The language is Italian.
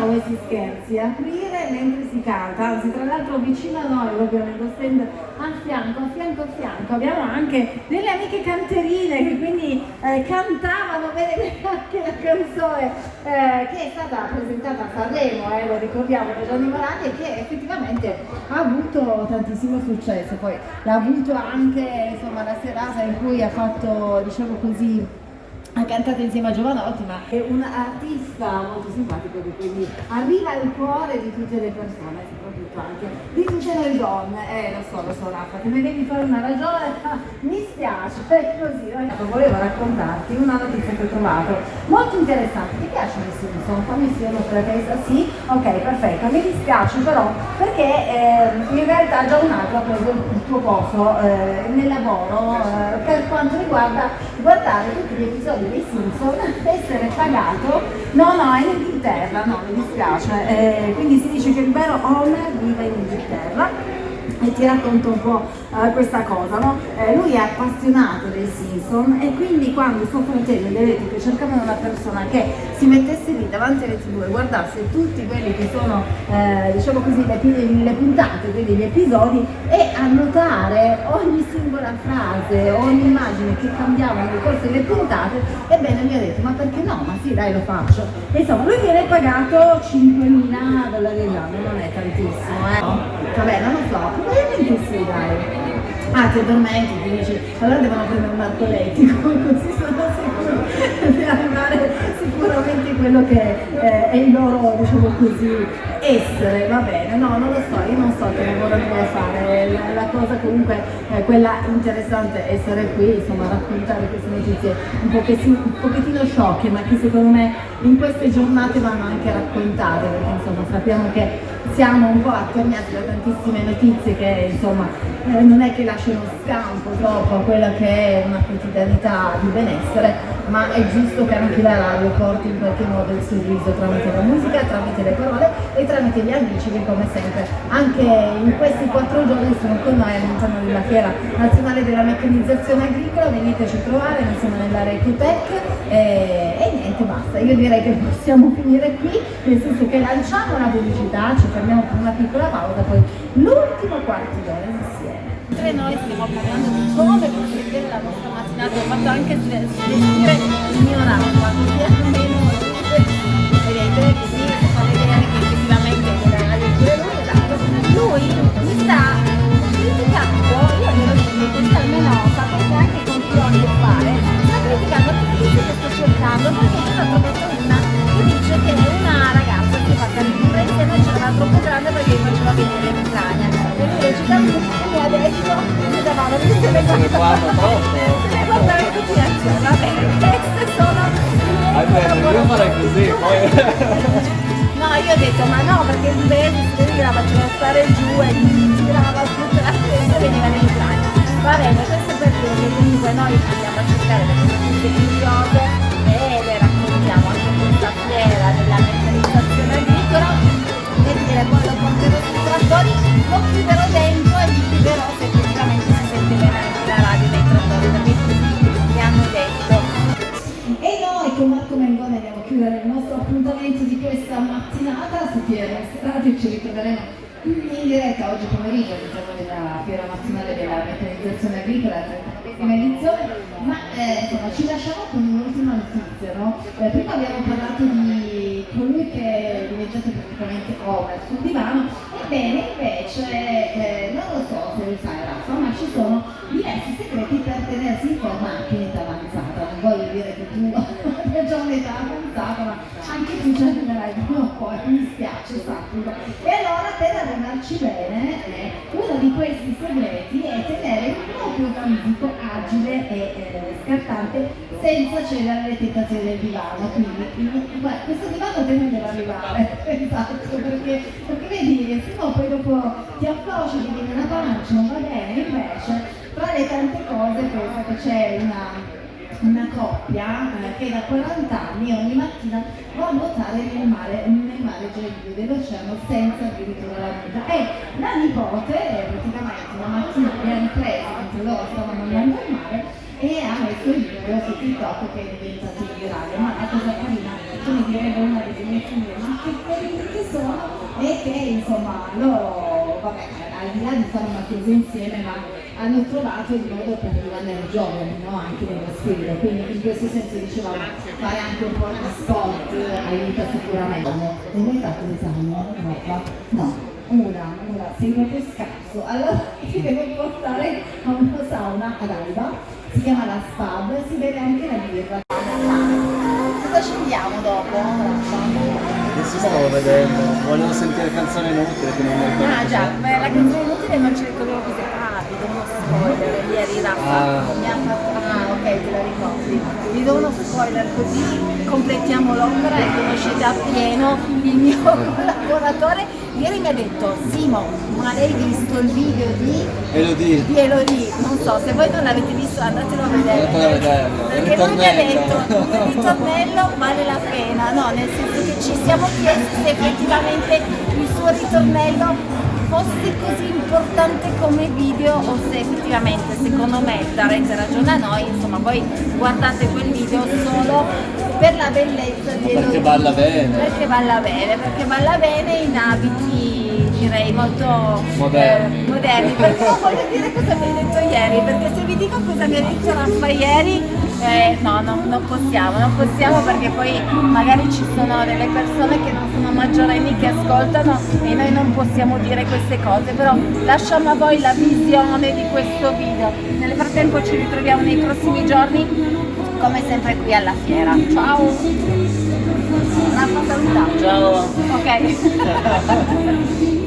potersi aprire mentre si canta, anzi tra l'altro vicino a noi, proprio nello stand a fianco, a fianco, a fianco, abbiamo anche delle amiche canterine che quindi eh, cantavano bene anche la canzone eh, che è stata presentata a Sanremo, eh, lo ricordiamo da Gianni Morani e che effettivamente ha avuto tantissimo successo, poi l'ha avuto anche insomma la serata in cui ha fatto diciamo così ha cantato insieme a Giovanotti ma è un artista molto simpatico che quindi arriva al cuore di tutte le persone soprattutto anche di tutte le donne. Eh lo so lo so Raffa te ne devi fare una ragione mi spiace è così. No? volevo raccontarti una notizia che ho trovato molto interessante. Ti piacciono i Simpson? fammi sì una sulla testa? Sì? Ok perfetto. Mi dispiace però perché eh, in realtà già un altro ha preso il tuo posto eh, nel lavoro eh, per quanto riguarda guardare tutti gli episodi dei Simpson essere pagato no no è in Inghilterra. No mi dispiace. Eh, quindi si dice che il vero owner vive in Inghilterra e ti racconto un po' uh, questa cosa, no? eh, lui è appassionato dei Simpson e quindi quando suo fratello e l'elettrico cercavano una persona che si mettesse lì davanti alle tv e guardasse tutti quelli che sono, eh, diciamo così, le, le, puntate, quindi gli episodi e annotare ogni singola frase, ogni immagine che cambiavano nel corso delle puntate, ebbene mi ha detto ma perché no? Ma sì dai lo faccio. E insomma lui viene pagato 5.000 dollari all'anno, non è tantissimo, eh? Vabbè non lo so, probabilmente sì dai. Ah ti addormenti, ti dici allora devono prendere un narcoletico così sono sicuro di arrivare sicuramente quello che eh, è il loro diciamo così essere va bene. No non lo so io non so che lavoro devo fare. La, la cosa comunque eh, quella interessante è essere qui insomma raccontare queste notizie un pochettino, un pochettino sciocche ma che secondo me in queste giornate vanno anche raccontate perché insomma sappiamo che siamo un po' attorniati da tantissime notizie che insomma eh, non è che lasciano scampo troppo a quella che è una quotidianità di benessere, ma è giusto che anche la radio porti in qualche modo il sorriso tramite la musica, tramite le parole e tramite gli amici che come sempre anche in questi quattro giorni sono con noi all'interno della Fiera Nazionale della Meccanizzazione Agricola, veniteci a trovare, noi siamo nell'area Ecotech e, e niente basta, io direi che possiamo finire qui, nel senso che lanciamo una pubblicità, ci fermiamo per una piccola pausa, poi l'ultimo quarto d'ora insieme. Mentre noi stiamo parlando di come costruire la vostra mattinata, ho fatto anche svestire il mio ramo, così almeno le cose troppo in continuazione va bene queste sono Aspetta, io farei così poi no io ho detto ma no perché il verde si la faceva stare giù e gli girava tutta la testa e veniva in Ucraina va bene questo per dire che comunque noi andiamo a cercare le notizie curiose e le raccontiamo anche questa fiera della meccanizzazione agricola e dire lo porterò sui trattori lo chiuderò Piero Radio ci ritroveremo in diretta oggi pomeriggio all'interno della Fiera Nazionale della Meccanizzazione Agricola, la 30 edizione, ma eh, insomma ci lasciamo con un'ultima notizia, no? eh, prima abbiamo parlato di colui che è diventato praticamente owner sul divano, ebbene invece eh, non lo so se lo sai Raffa, ma ci sono diversi segreti per tenersi in tu ci arriverai o poi, mi spiace, sappilo. E allora per arrivarci bene, eh, uno di questi segreti è tenere il proprio fisico agile e eh, scattante senza cedere alle tentazioni del divano. Quindi beh, questo divano deve arrivare, esatto, perché, perché vedi, se no poi dopo ti afflosci, ti viene una pancia, non va bene, invece tra le tante cose penso che c'è una una coppia eh, che da 40 anni ogni mattina va a nuotare nel mare, nel mare Gelio dell'oceano senza addirittura la guida e la nipote eh, praticamente una mattina li ha ripresi mentre loro stavano andando al mare e ha messo il video su TikTok che è diventato virale. Ma la cosa carina come direbbe una delle mie figlie ma che carini che sono e che insomma loro, vabbè, al di là di fare una cosa insieme, ma hanno trovato il modo per rimanere giovani, no? anche nello spirito, quindi in questo senso dicevamo fare anche un po' di sport aiuta sicuramente. Non hai fatto l'esame? Roba? No, una, una, sei proprio scarso, allora ti devo portare a una sauna ad Alba, si chiama la Spab, si vede anche la birra. Cosa scendiamo dopo? Adesso stavo vedendo, volevo sentire canzoni inutili che non mi ricordo. Ah già, beh, la canzone inutile non ci ricordiamo così. Ah, vi do uno spoiler, ieri Raffa Ah. mi ha fatto... Ah, ok, te la ricordi. Vi do uno spoiler così completiamo l'opera e conoscete appieno il mio collaboratore. Ieri mi ha detto, Simo, ma lei visto il video di Elodie. di Elodie? Non so, se voi non l'avete visto andatelo a vedere. Andatelo a vederlo, Perché lui mi ha detto, il ritornello vale la pena, no? Nel senso che ci siamo chiesti se effettivamente il suo ritornello fosse così importante come video o se effettivamente secondo me darete ragione a noi, insomma voi guardate quel video solo per la bellezza di Perché balla bene. Perché balla bene, perché balla bene in abiti direi molto Moderni. eh, moderni. Perché non voglio dire cosa mi hai detto ieri, perché se vi dico cosa mi ha detto Raffa ieri, eh, no, no, non possiamo, non possiamo perché poi magari ci sono delle persone che non sono maggiorenni che ascoltano e noi non possiamo dire queste cose, però lasciamo a voi la visione di questo video. Nel frattempo ci ritroviamo nei prossimi giorni come sempre qui alla fiera. Ciao! Raffa saluta. Ciao. Ok.